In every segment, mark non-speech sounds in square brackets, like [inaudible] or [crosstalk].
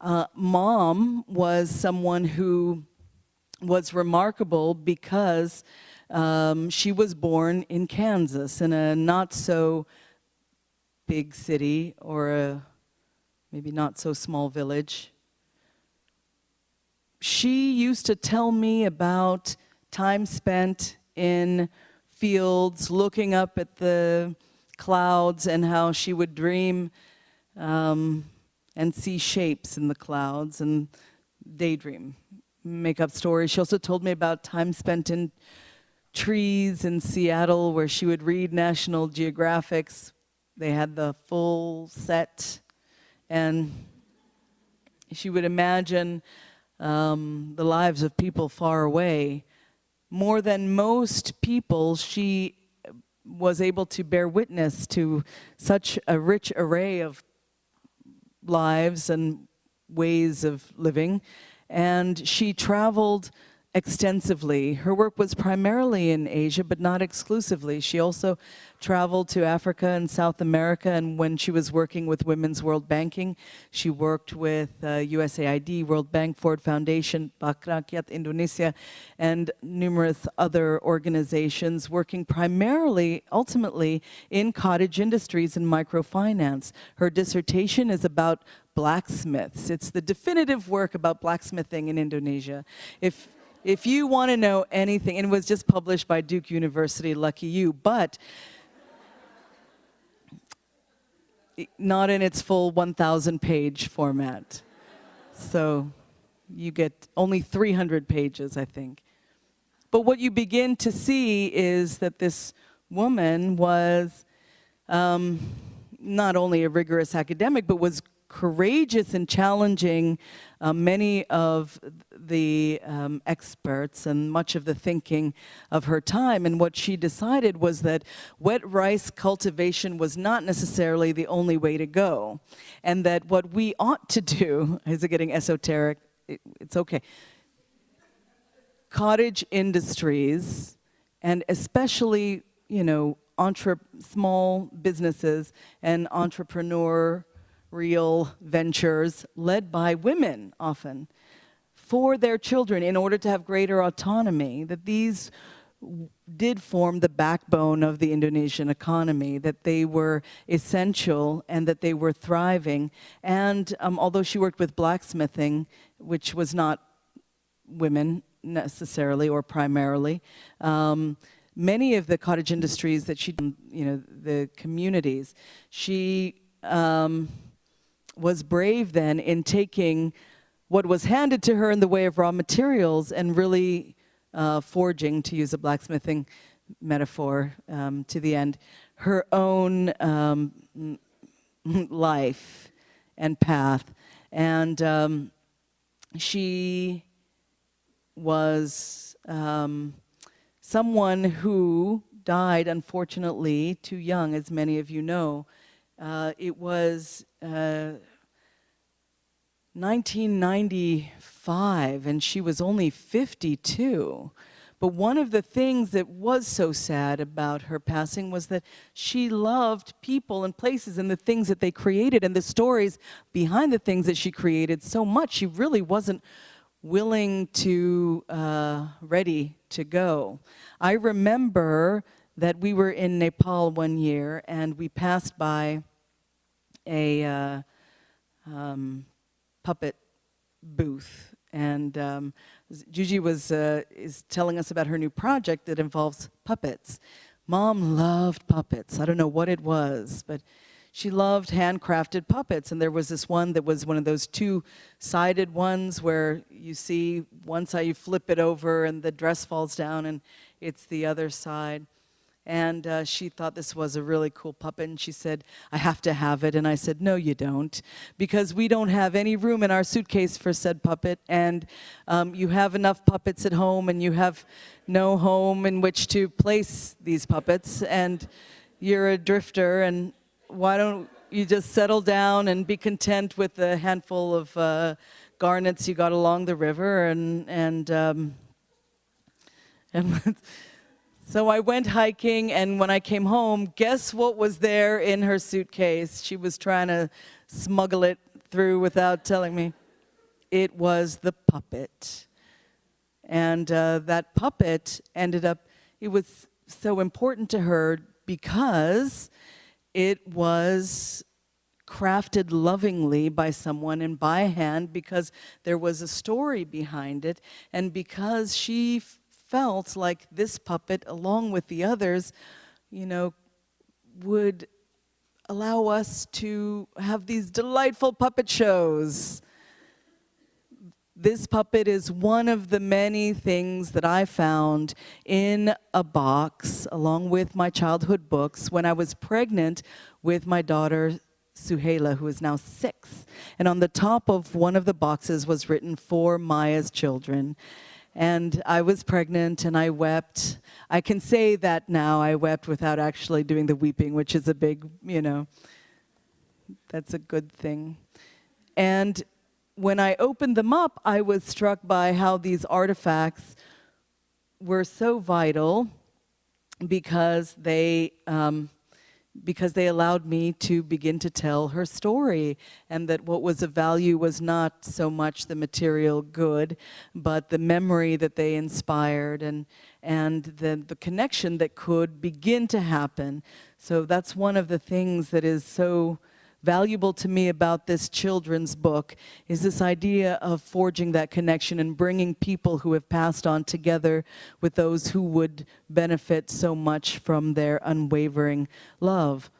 Uh, mom was someone who was remarkable because um, she was born in Kansas in a not so big city or a maybe not so small village. She used to tell me about time spent in fields looking up at the clouds and how she would dream um, and see shapes in the clouds and daydream, make up stories. She also told me about time spent in trees in Seattle where she would read National Geographics. They had the full set and she would imagine um, the lives of people far away. More than most people, she was able to bear witness to such a rich array of lives and ways of living. And she traveled extensively. Her work was primarily in Asia, but not exclusively. She also traveled to Africa and South America, and when she was working with Women's World Banking, she worked with uh, USAID, World Bank, Ford Foundation, Rakyat Indonesia, and numerous other organizations working primarily, ultimately, in cottage industries and microfinance. Her dissertation is about blacksmiths. It's the definitive work about blacksmithing in Indonesia. If if you want to know anything, and it was just published by Duke University, lucky you, but not in its full 1,000 page format. So you get only 300 pages, I think. But what you begin to see is that this woman was um, not only a rigorous academic, but was courageous in challenging uh, many of the um, experts and much of the thinking of her time. And what she decided was that wet rice cultivation was not necessarily the only way to go. And that what we ought to do, [laughs] is it getting esoteric? It, it's okay. Cottage industries, and especially, you know, entre small businesses and entrepreneur real ventures led by women often for their children in order to have greater autonomy, that these did form the backbone of the Indonesian economy, that they were essential and that they were thriving. And um, although she worked with blacksmithing, which was not women necessarily or primarily, um, many of the cottage industries that she, you know, the communities, she um, was brave then in taking what was handed to her in the way of raw materials and really uh, forging, to use a blacksmithing metaphor um, to the end, her own um, [laughs] life and path. And um, she was um, someone who died, unfortunately, too young, as many of you know. Uh, it was uh, 1995 and she was only 52. But one of the things that was so sad about her passing was that she loved people and places and the things that they created and the stories behind the things that she created so much. She really wasn't willing to, uh, ready to go. I remember that we were in Nepal one year and we passed by a uh, um, puppet booth. And um, Gigi was, uh, is telling us about her new project that involves puppets. Mom loved puppets. I don't know what it was, but she loved handcrafted puppets. And there was this one that was one of those two-sided ones where you see one side, you flip it over and the dress falls down and it's the other side and uh, she thought this was a really cool puppet and she said I have to have it. And I said no you don't because we don't have any room in our suitcase for said puppet. And um, you have enough puppets at home and you have no home in which to place these puppets. And you're a drifter and why don't you just settle down and be content with the handful of uh, garnets you got along the river and and um, and [laughs] so I went hiking, and when I came home, guess what was there in her suitcase? She was trying to smuggle it through without telling me. it was the puppet. And uh, that puppet ended up, it was so important to her because it was crafted lovingly by someone and by hand because there was a story behind it and because she felt like this puppet along with the others you know would allow us to have these delightful puppet shows this puppet is one of the many things that I found in a box along with my childhood books when I was pregnant with my daughter Suhaila, who is now six. And on the top of one of the boxes was written, for Maya's children. And I was pregnant and I wept. I can say that now, I wept without actually doing the weeping, which is a big, you know, that's a good thing. And when I opened them up, I was struck by how these artifacts were so vital because they, um, because they allowed me to begin to tell her story and that what was of value was not so much the material good, but the memory that they inspired and, and the, the connection that could begin to happen. So that's one of the things that is so valuable to me about this children's book is this idea of forging that connection and bringing people who have passed on together with those who would benefit so much from their unwavering love.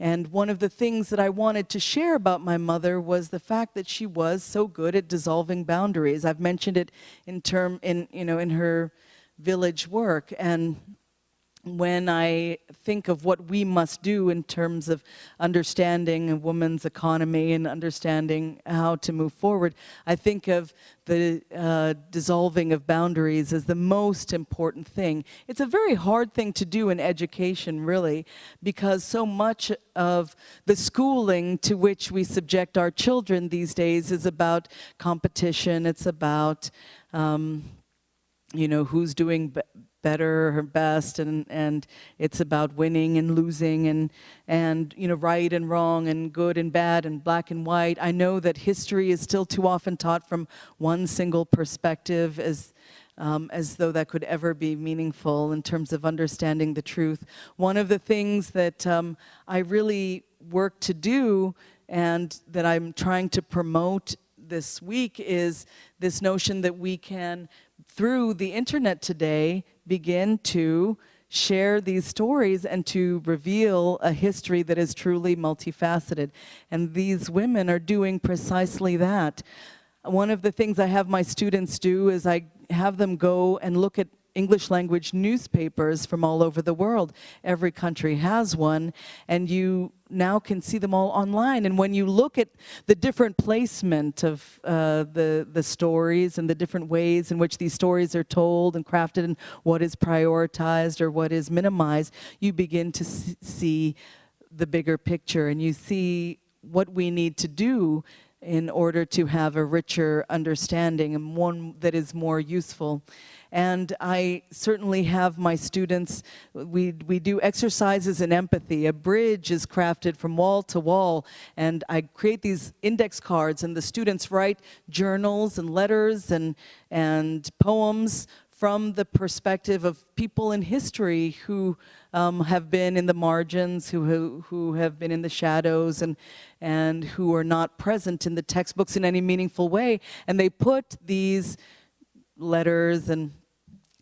And one of the things that I wanted to share about my mother was the fact that she was so good at dissolving boundaries. I've mentioned it in term in you know in her village work and when I think of what we must do in terms of understanding a woman's economy and understanding how to move forward, I think of the uh, dissolving of boundaries as the most important thing. It's a very hard thing to do in education, really, because so much of the schooling to which we subject our children these days is about competition, it's about um, you know, who's doing better, her best, and, and it's about winning and losing and, and, you know, right and wrong and good and bad and black and white. I know that history is still too often taught from one single perspective as, um, as though that could ever be meaningful in terms of understanding the truth. One of the things that um, I really work to do and that I'm trying to promote this week is this notion that we can, through the internet today, begin to share these stories and to reveal a history that is truly multifaceted. And these women are doing precisely that. One of the things I have my students do is I have them go and look at English language newspapers from all over the world. Every country has one, and you now can see them all online. And when you look at the different placement of uh, the, the stories and the different ways in which these stories are told and crafted and what is prioritized or what is minimized, you begin to see the bigger picture and you see what we need to do in order to have a richer understanding and one that is more useful. And I certainly have my students, we, we do exercises in empathy. A bridge is crafted from wall to wall, and I create these index cards, and the students write journals and letters and, and poems from the perspective of people in history who um, have been in the margins, who, who, who have been in the shadows, and, and who are not present in the textbooks in any meaningful way. And they put these letters and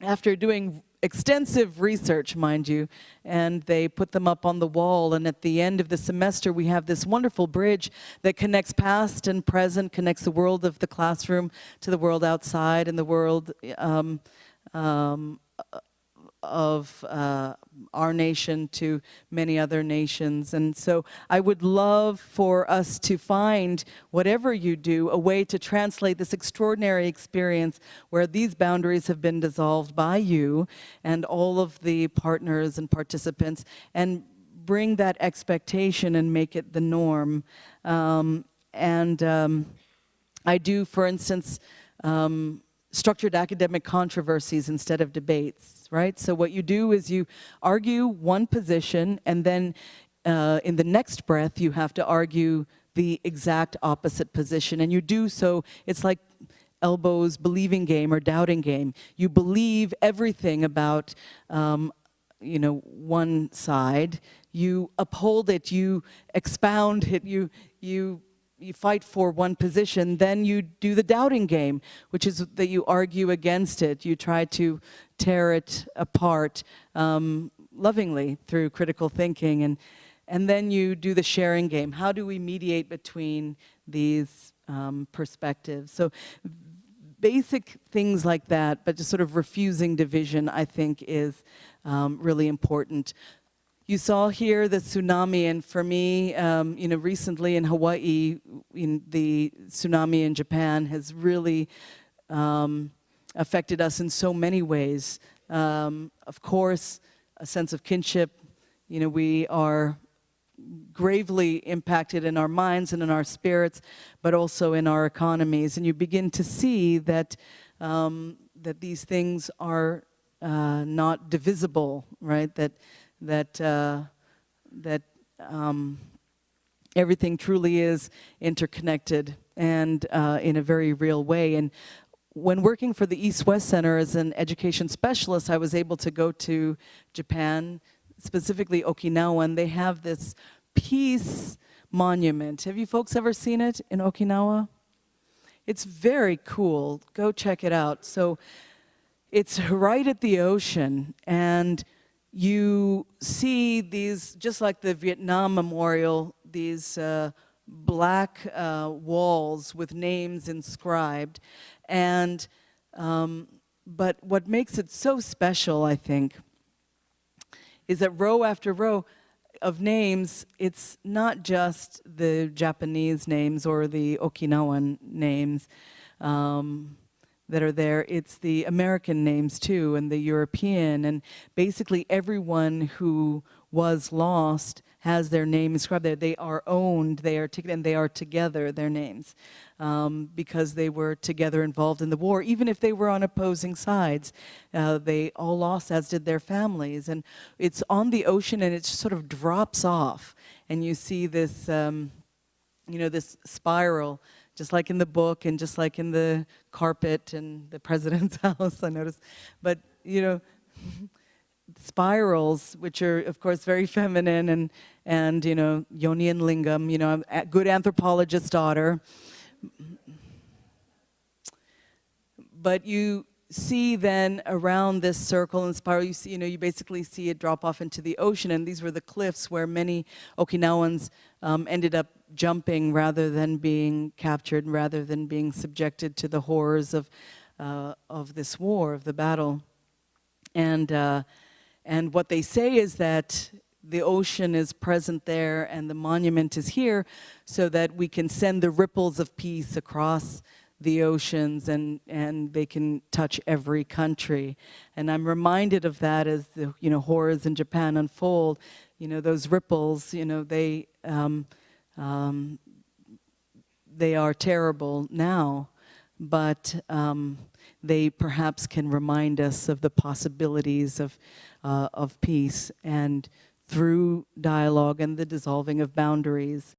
after doing extensive research, mind you, and they put them up on the wall. And at the end of the semester, we have this wonderful bridge that connects past and present, connects the world of the classroom to the world outside and the world um, um, of uh, our nation to many other nations. And so I would love for us to find, whatever you do, a way to translate this extraordinary experience where these boundaries have been dissolved by you and all of the partners and participants and bring that expectation and make it the norm. Um, and um, I do, for instance, um, structured academic controversies instead of debates, right? So what you do is you argue one position and then uh, in the next breath you have to argue the exact opposite position and you do so, it's like Elbow's believing game or doubting game. You believe everything about, um, you know, one side. You uphold it. You expound it. You you you fight for one position, then you do the doubting game, which is that you argue against it. You try to tear it apart um, lovingly through critical thinking. And, and then you do the sharing game. How do we mediate between these um, perspectives? So basic things like that, but just sort of refusing division, I think, is um, really important. You saw here the tsunami, and for me, um, you know, recently in Hawaii, in the tsunami in Japan has really um, affected us in so many ways. Um, of course, a sense of kinship. You know, we are gravely impacted in our minds and in our spirits, but also in our economies. And you begin to see that um, that these things are uh, not divisible, right? That that, uh, that um, everything truly is interconnected and uh, in a very real way. And when working for the East-West Center as an education specialist, I was able to go to Japan, specifically Okinawa, and they have this peace monument. Have you folks ever seen it in Okinawa? It's very cool. Go check it out. So it's right at the ocean, and you see these, just like the Vietnam Memorial, these uh, black uh, walls with names inscribed. And, um, but what makes it so special, I think, is that row after row of names, it's not just the Japanese names or the Okinawan names. Um, that are there, it's the American names too, and the European, and basically everyone who was lost has their name inscribed there. They are owned, they are and they are together, their names, um, because they were together involved in the war. Even if they were on opposing sides, uh, they all lost, as did their families. And it's on the ocean, and it sort of drops off, and you see this, um, you know, this spiral just like in the book and just like in the carpet and the president's [laughs] house, I noticed. But, you know, [laughs] spirals, which are, of course, very feminine and, and you know, yoni and lingam, you know, a good anthropologist's daughter. But you see then around this circle and spiral, you see, you know, you basically see it drop off into the ocean, and these were the cliffs where many Okinawans um, ended up jumping rather than being captured, rather than being subjected to the horrors of, uh, of this war, of the battle. And, uh, and what they say is that the ocean is present there and the monument is here so that we can send the ripples of peace across the oceans and, and they can touch every country. And I'm reminded of that as the you know, horrors in Japan unfold. You know, those ripples, you know, they, um, um, they are terrible now, but um, they perhaps can remind us of the possibilities of, uh, of peace and through dialogue and the dissolving of boundaries.